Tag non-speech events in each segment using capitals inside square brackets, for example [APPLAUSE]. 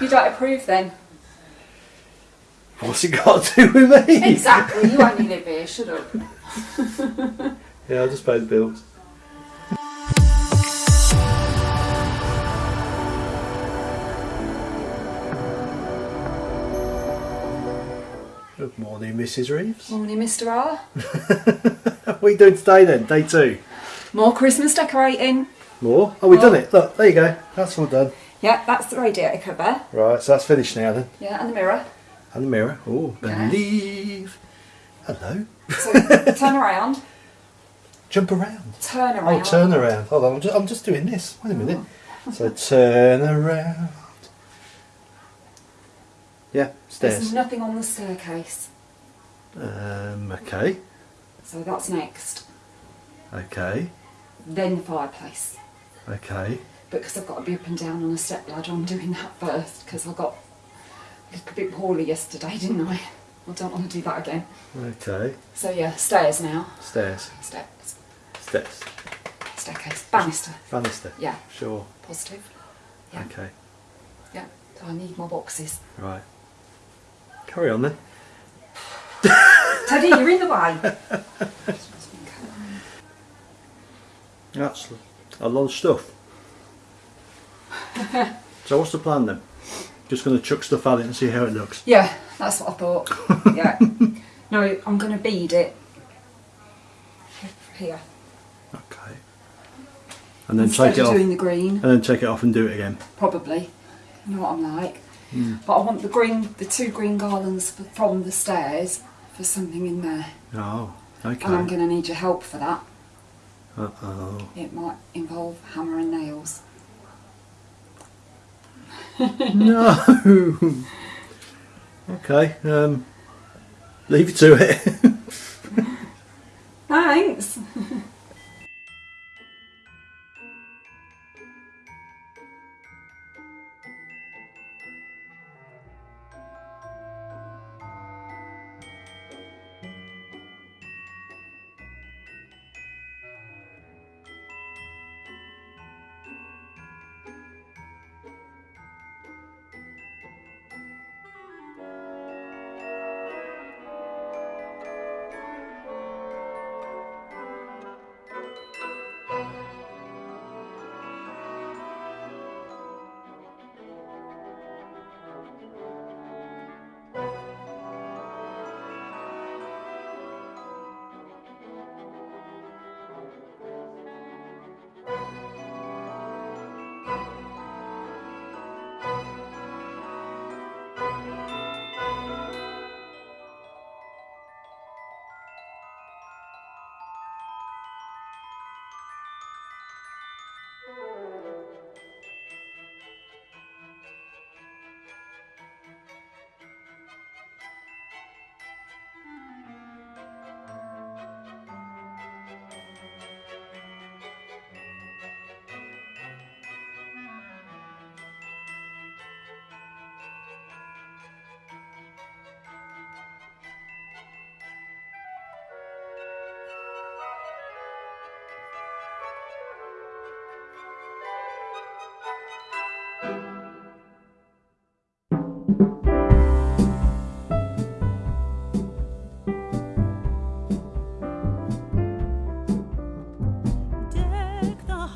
You don't approve then? What's it got to do with me? Exactly, you only live here, shut up. [LAUGHS] Yeah, I'll just pay the bills. Good morning, Mrs. Reeves. Morning, Mr. R. What are you doing today then? Day two? More Christmas decorating. More? Oh, we've done it. Look, there you go. That's all done. Yeah, that's the radiator cover. Right, so that's finished now then. Yeah, and the mirror. And the mirror. Oh, Okay. believe. Hello. So [LAUGHS] turn around. Jump around. Turn around. Oh, turn around. Hold on, I'm just, I'm just doing this. Wait a minute. So turn around. Yeah, There's nothing on the staircase. Um, okay, So that's next. okay, Then the fireplace. okay. Because I've got to be up and down on a step ladder, I'm doing that first because I got a little bit poorly yesterday, didn't I? I don't want to do that again. Okay. So yeah, stairs now. Stairs. Steps. Steps. Staircase. Banister. Banister. Yeah. Sure. Positive. Yeah. Okay. Yeah. So I need more boxes. Right. Carry on then. [SIGHS] Teddy, you're in the way. [LAUGHS] That's a lot of stuff. [LAUGHS] so what's the plan then? Just going to chuck stuff at it and see how it looks. Yeah, that's what I thought. [LAUGHS] Yeah. No, I'm going to bead it here. Okay. And then Instead take it of off. doing the green, And then take it off and do it again. probably. You know what I'm like. But I want the green, the two green garlands from the stairs for something in there. Oh, okay. And I'm going to need your help for that. Uh oh. It might involve hammer and nails. No. okay. Um, leave it to it. Thanks.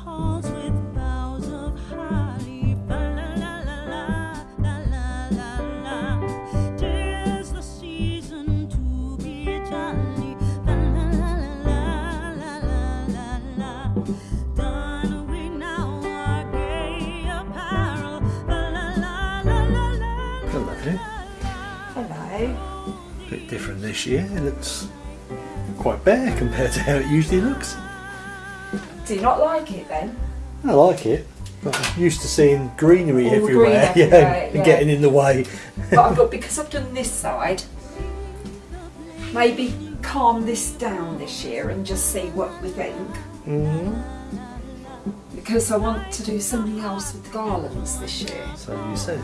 Halls with this year. It looks quite bare compared to how it usually looks. Do you not like it then? I like it. But I'm used to seeing greenery All everywhere, green [LAUGHS] yeah, everywhere, and yeah. getting in the way. but I thought [LAUGHS] because I've done this side, maybe calm this down this year and just see what we think. hmm Because I want to do something else with the garlands this year. So you said.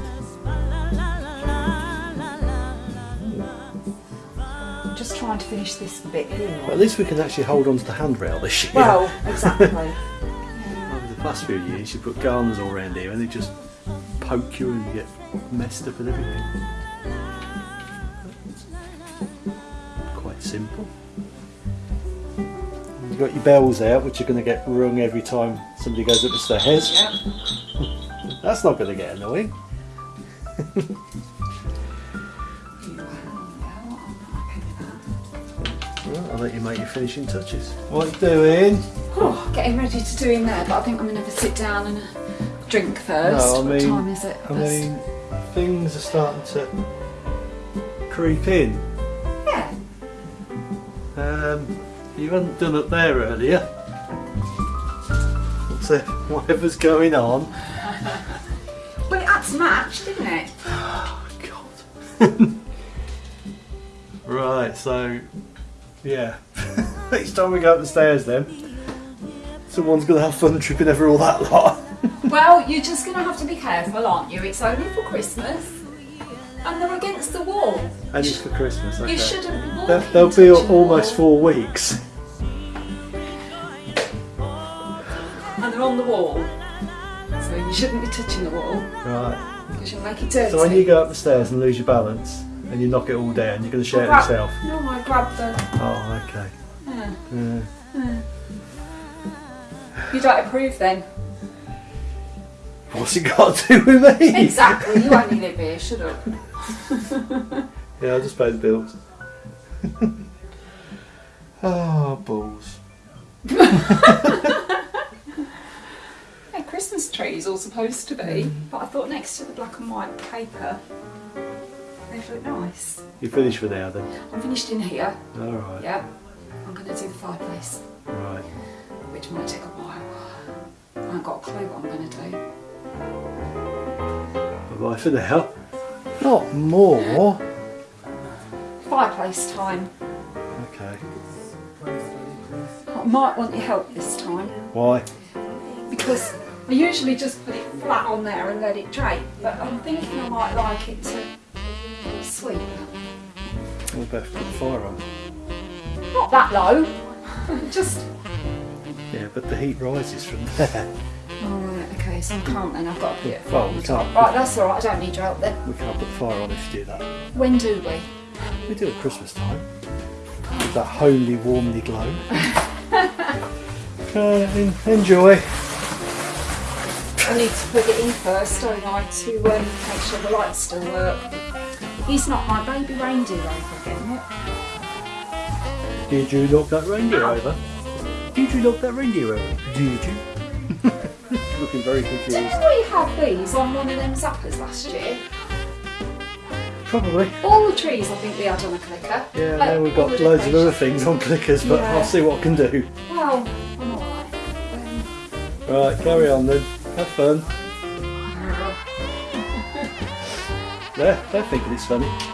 Just trying to finish this bit here. But at least we can actually hold on to the handrail this year. Well, exactly. [LAUGHS] Over the past few years, you put garlands all around here and they just poke you and you get messed up and everything. Quite simple. You've got your bells out, which are going to get rung every time somebody goes up the stairs. Yeah. [LAUGHS] That's not going to get annoying. [LAUGHS] I'll let you make your finishing touches. What you doing? Oh, getting ready to do in there, but I think I'm going to have a sit down and a drink first. No, I what mean- time is it? I mean, things are starting to creep in. yeah. Um, you hadn't done up there earlier. What's [LAUGHS] it? Whatever's going on. [LAUGHS] Well, it had to match, didn't it? [SIGHS] Oh God. [LAUGHS] right. So, yeah. [LAUGHS] Each time we go up the stairs, then someone's gonna have fun tripping over all that lot. [LAUGHS] Well, you're just going to have to be careful, aren't you? It's only for Christmas. And they're against the wall. And it's for Christmas. Okay. You shouldn't be walking. They'll, they'll be almost four weeks. And they're on the wall. So you shouldn't be touching the wall Right. because you'll make it dirty. So when you go up the stairs and lose your balance and you knock it all down, you're going to share it yourself. No, I grabbed the. Oh, okay. Yeah. Yeah. You don't approve then? What's it got to do with me? Exactly. You only live here. Shut up. [LAUGHS] Yeah, I'll just pay the bills. oh, [LAUGHS] balls. [LAUGHS] Yeah, Christmas trees all supposed to be, mm. but I thought next to the black and white paper, they look nice. You're finished for now then? I'm finished in here. Alright. Yeah. I'm going to do the fireplace, Right. which might take a while. I haven't got a clue what I'm going to do. Bye bye for now. Not more. Fireplace time. Okay. I might want your help this time Why? because I usually just put it flat on there and let it drape, but I'm thinking I might like it to sweep. We'll better put the fire on. Not that low, just. Yeah, but the heat rises from there. Alright, okay, so I can't then, I've got to put it Well, we can't. Right, that's alright, I don't need your help then. We can't put the fire on if you do that. When do we? We do it at Christmas time. With that homely, warmly glow. [LAUGHS] uh, enjoy. I need to put it in first, don't I, to um, make sure the lights still work. He's not my baby reindeer over again? Did you knock that reindeer over? Did you knock that reindeer over? Did you? Looking very confused. Didn't we have these on one of them zappers last year? Probably. All the trees I think we had on a clicker. Yeah, Like, now we've got loads of other things on clickers, but Yeah. I'll see what I can do. Well, I'm alright. Um, Right, carry on then. Have fun. They're, they're thinking it's funny.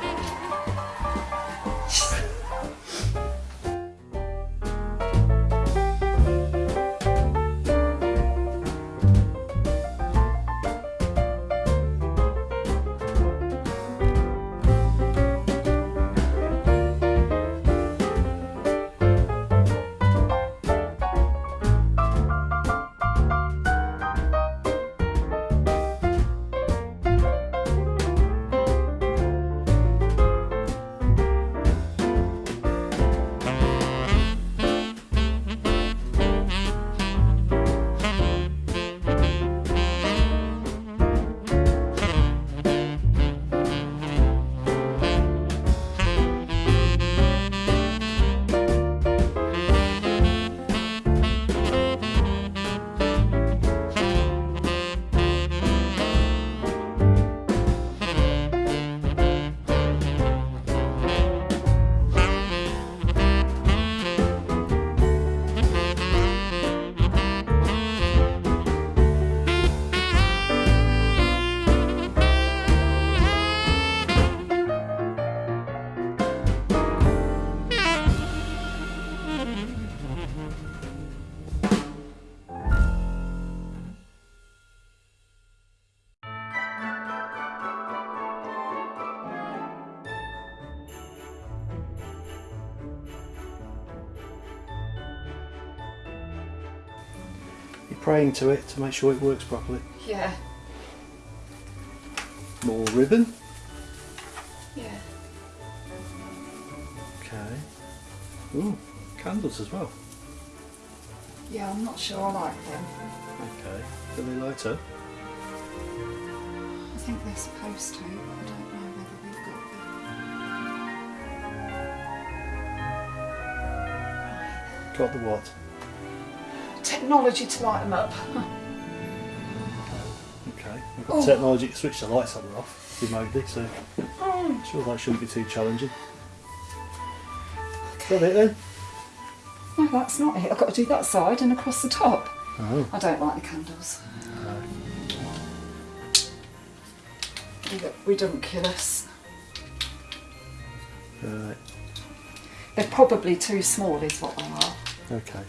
Praying to it to make sure it works properly. yeah. More ribbon. Yeah. Okay. Ooh, candles as well. Yeah, I'm not sure I like them. Okay. Do they light up? I think they're supposed to, but I don't know whether we've got them. Got the what? Technology to light them up. Okay. We've got Oh. technology to switch the lights on and off remotely, so Oh, sure that shouldn't be too challenging. Is that it then? no, that's not it. I've got to do that side and across the top. Oh. I don't like the candles. Look redunculous. Right. They're probably too small, is what they are. Okay.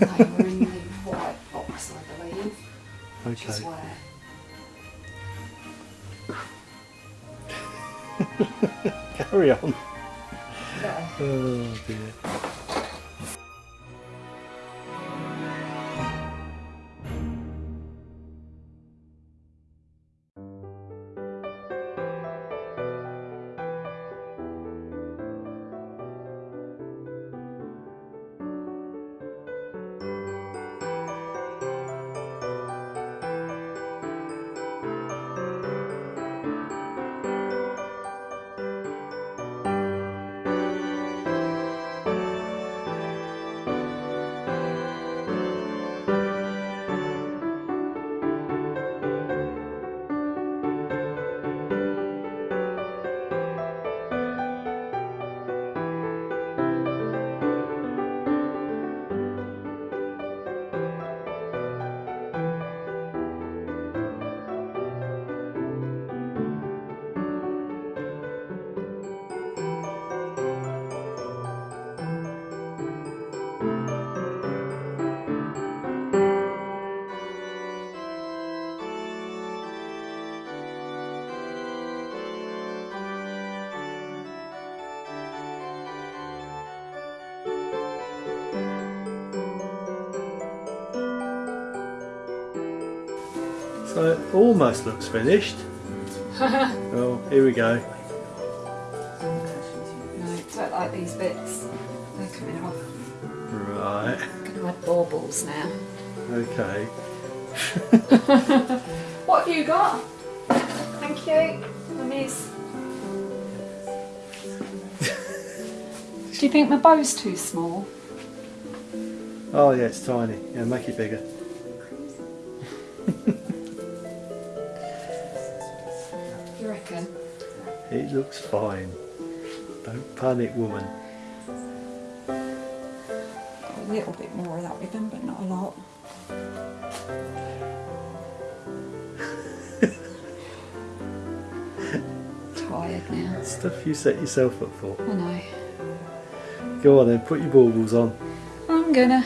And they were in the white box, I believe, which is Okay. where. [LAUGHS] Carry on. Oh dear. So it almost looks finished. [LAUGHS] oh, here we go. No, don't like these bits. They're coming off. Right. I'm going to add baubles now. Okay. [LAUGHS] What have you got? Thank you. Miss. [LAUGHS] Do you think my bow's too small? Oh yeah, it's tiny. Yeah, make it bigger. Reckon? It looks fine. Don't panic, woman. A little bit more of that ribbon, but not a lot. [LAUGHS] Tired now. Stuff you set yourself up for. I know. Go on then, put your baubles on. I'm gonna.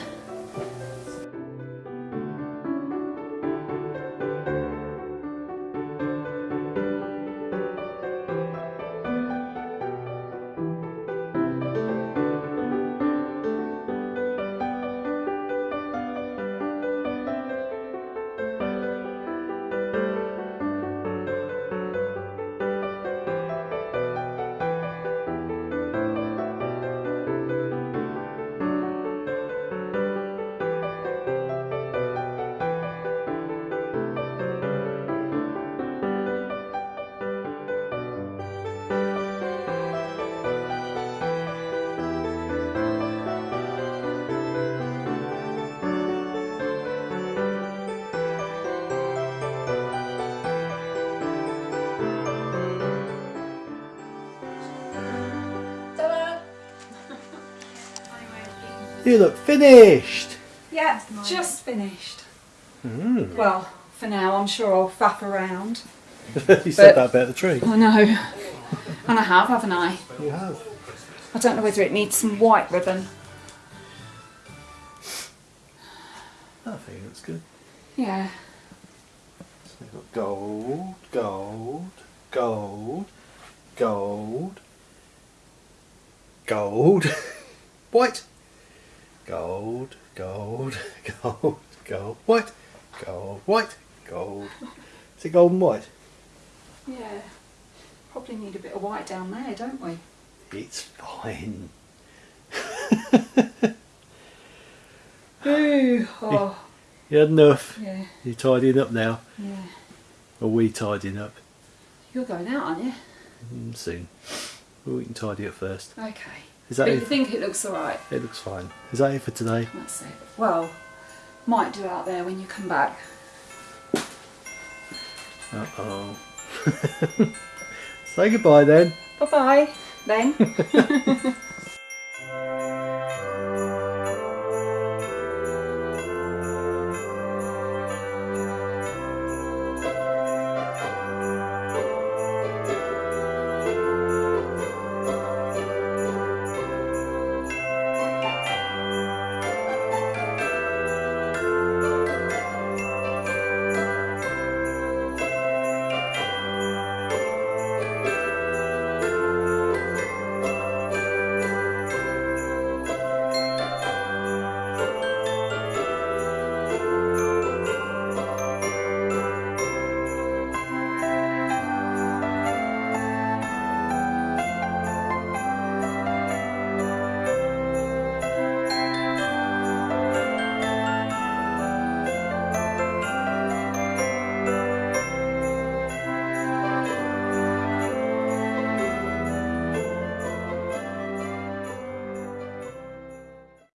You look finished. Yeah, just finished. Mm. Well, for now, I'm sure I'll faff around. [LAUGHS] you said that about the tree. I know. And I have, haven't I? You have. I don't know whether it needs some white ribbon. I think it looks good. Yeah. So we've got gold, gold, gold, gold, gold, [LAUGHS] white, gold, gold, [LAUGHS] gold, gold, white, gold, white, gold. Is it gold and white? Yeah. Probably need a bit of white down there, don't we? It's fine. [LAUGHS] Ooh, oh, You had enough. yeah, You're tidying up now. yeah. Or we tidying up? You're going out, aren't you? Mm, soon. Well, we can tidy up first. Okay. Is that but you think it looks alright? It looks fine. Is that it for today? That's it. Well, might do out there when you come back. Uh oh. [LAUGHS] Say goodbye then. Bye bye, then. [LAUGHS]